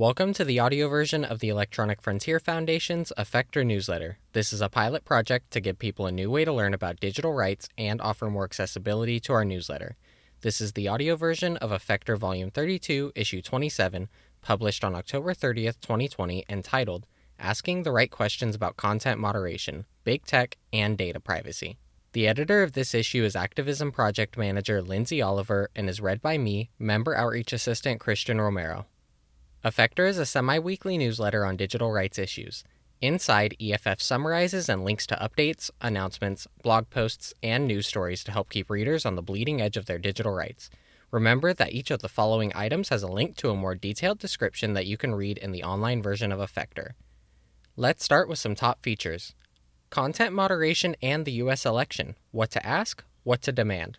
Welcome to the audio version of the Electronic Frontier Foundation's Effector newsletter. This is a pilot project to give people a new way to learn about digital rights and offer more accessibility to our newsletter. This is the audio version of Effector Volume 32, Issue 27, published on October 30th, 2020, entitled Asking the Right Questions About Content Moderation, Big Tech, and Data Privacy. The editor of this issue is Activism Project Manager Lindsay Oliver and is read by me, Member Outreach Assistant Christian Romero. Effector is a semi weekly newsletter on digital rights issues. Inside, EFF summarizes and links to updates, announcements, blog posts, and news stories to help keep readers on the bleeding edge of their digital rights. Remember that each of the following items has a link to a more detailed description that you can read in the online version of Effector. Let's start with some top features content moderation and the U.S. election what to ask, what to demand.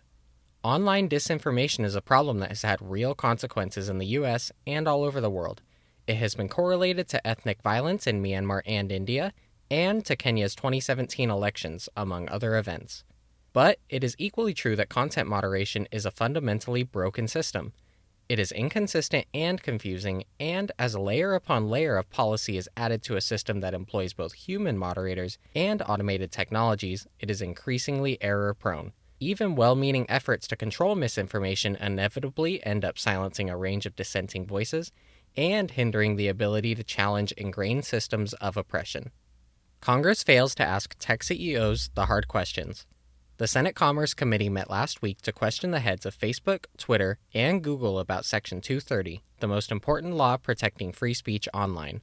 Online disinformation is a problem that has had real consequences in the US and all over the world. It has been correlated to ethnic violence in Myanmar and India, and to Kenya's 2017 elections, among other events. But it is equally true that content moderation is a fundamentally broken system. It is inconsistent and confusing, and as layer upon layer of policy is added to a system that employs both human moderators and automated technologies, it is increasingly error prone. Even well meaning efforts to control misinformation inevitably end up silencing a range of dissenting voices and hindering the ability to challenge ingrained systems of oppression. Congress fails to ask tech CEOs the hard questions. The Senate Commerce Committee met last week to question the heads of Facebook, Twitter, and Google about Section 230, the most important law protecting free speech online.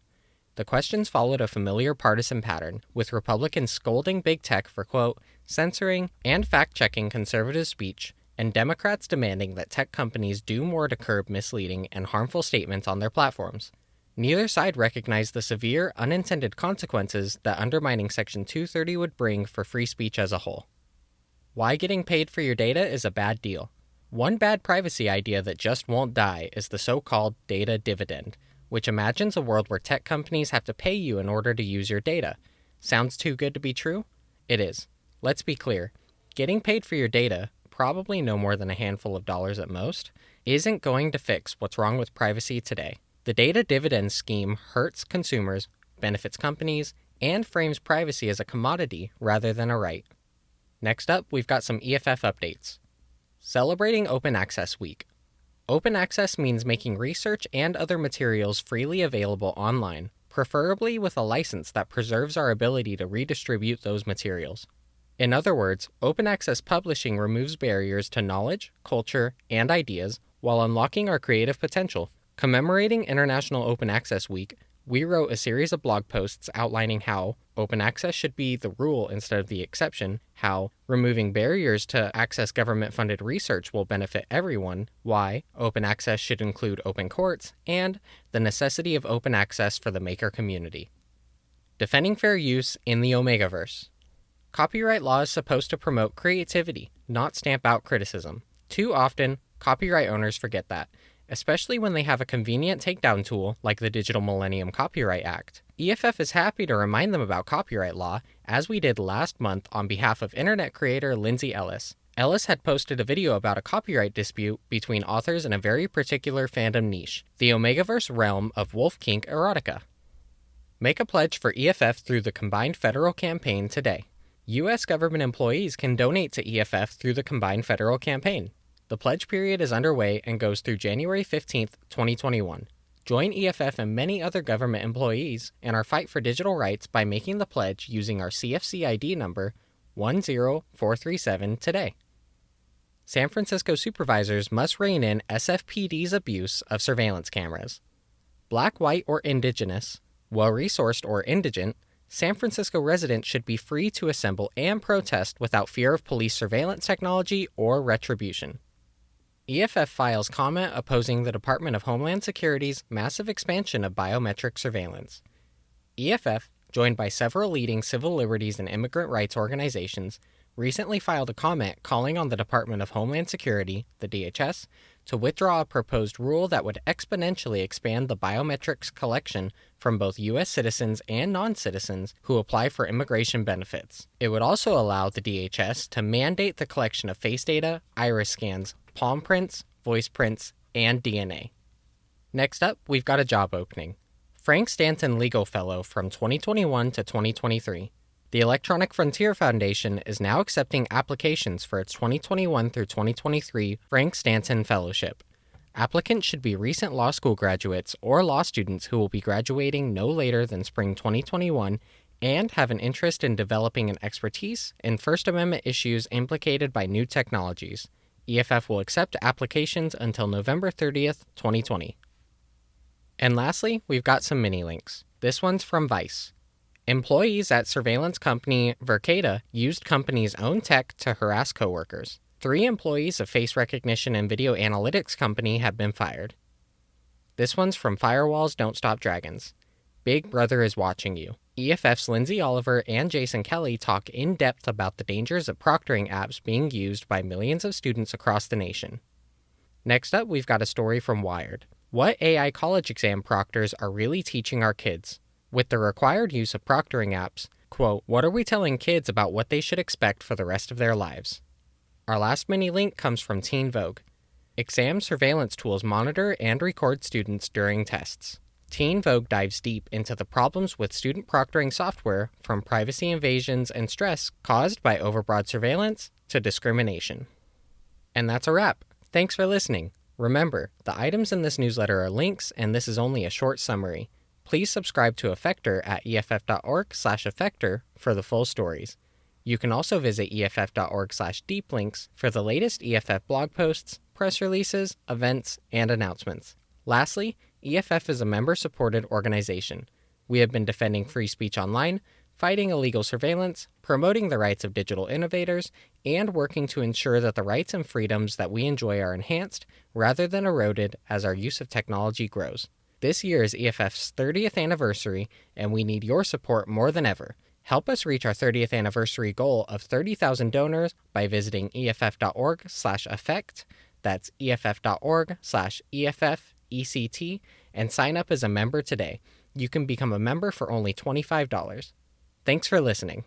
The questions followed a familiar partisan pattern, with Republicans scolding big tech for, quote, censoring and fact checking conservative speech, and Democrats demanding that tech companies do more to curb misleading and harmful statements on their platforms. Neither side recognized the severe, unintended consequences that undermining Section 230 would bring for free speech as a whole. Why getting paid for your data is a bad deal. One bad privacy idea that just won't die is the so called data dividend which imagines a world where tech companies have to pay you in order to use your data. Sounds too good to be true? It is. Let's be clear getting paid for your data, probably no more than a handful of dollars at most, isn't going to fix what's wrong with privacy today. The data dividend scheme hurts consumers, benefits companies, and frames privacy as a commodity rather than a right. Next up, we've got some EFF updates. Celebrating Open Access Week. Open access means making research and other materials freely available online, preferably with a license that preserves our ability to redistribute those materials. In other words, open access publishing removes barriers to knowledge, culture, and ideas while unlocking our creative potential. Commemorating International Open Access Week, we wrote a series of blog posts outlining how open access should be the rule instead of the exception, how removing barriers to access government funded research will benefit everyone, why open access should include open courts, and the necessity of open access for the maker community. Defending fair use in the Omegaverse. Copyright law is supposed to promote creativity, not stamp out criticism. Too often, copyright owners forget that especially when they have a convenient takedown tool like the Digital Millennium Copyright Act. EFF is happy to remind them about copyright law, as we did last month on behalf of internet creator Lindsay Ellis. Ellis had posted a video about a copyright dispute between authors in a very particular fandom niche, the Omegaverse realm of Wolf Kink erotica. Make a pledge for EFF through the Combined Federal Campaign today. U.S. government employees can donate to EFF through the Combined Federal Campaign. The pledge period is underway and goes through January 15, 2021. Join EFF and many other government employees in our fight for digital rights by making the pledge using our CFC ID number 10437 today. San Francisco supervisors must rein in SFPD's abuse of surveillance cameras. Black, white, or indigenous, well resourced, or indigent, San Francisco residents should be free to assemble and protest without fear of police surveillance technology or retribution. EFF files comment opposing the Department of Homeland Security's massive expansion of biometric surveillance. EFF, joined by several leading civil liberties and immigrant rights organizations, recently filed a comment calling on the Department of Homeland Security, the DHS, to withdraw a proposed rule that would exponentially expand the biometrics collection from both U.S. citizens and non citizens who apply for immigration benefits. It would also allow the DHS to mandate the collection of face data, iris scans, palm prints, voice prints, and DNA. Next up, we've got a job opening. Frank Stanton Legal Fellow from 2021 to 2023. The Electronic Frontier Foundation is now accepting applications for its 2021 through 2023 Frank Stanton Fellowship. Applicants should be recent law school graduates or law students who will be graduating no later than spring 2021 and have an interest in developing an expertise in First Amendment issues implicated by new technologies. EFF will accept applications until November 30th, 2020. And lastly, we've got some mini links. This one's from Vice. Employees at surveillance company Verkada used company's own tech to harass coworkers. Three employees of face recognition and video analytics company have been fired. This one's from Firewalls Don't Stop Dragons. Big Brother is watching you. EFF's Lindsay Oliver and Jason Kelly talk in depth about the dangers of proctoring apps being used by millions of students across the nation. Next up, we've got a story from Wired. What AI college exam proctors are really teaching our kids? With the required use of proctoring apps, quote, what are we telling kids about what they should expect for the rest of their lives? Our last mini link comes from Teen Vogue. Exam surveillance tools monitor and record students during tests. Teen Vogue dives deep into the problems with student proctoring software, from privacy invasions and stress caused by overbroad surveillance to discrimination. And that's a wrap. Thanks for listening. Remember, the items in this newsletter are links, and this is only a short summary. Please subscribe to Effector at EFF.org slash Effector for the full stories. You can also visit EFF.org slash deeplinks for the latest EFF blog posts, press releases, events, and announcements. Lastly, EFF is a member supported organization. We have been defending free speech online, fighting illegal surveillance, promoting the rights of digital innovators, and working to ensure that the rights and freedoms that we enjoy are enhanced rather than eroded as our use of technology grows. This year is EFF's 30th anniversary, and we need your support more than ever. Help us reach our 30th anniversary goal of 30,000 donors by visiting eff.org/effect. That's eff.org/eff ECT and sign up as a member today. You can become a member for only $25. Thanks for listening.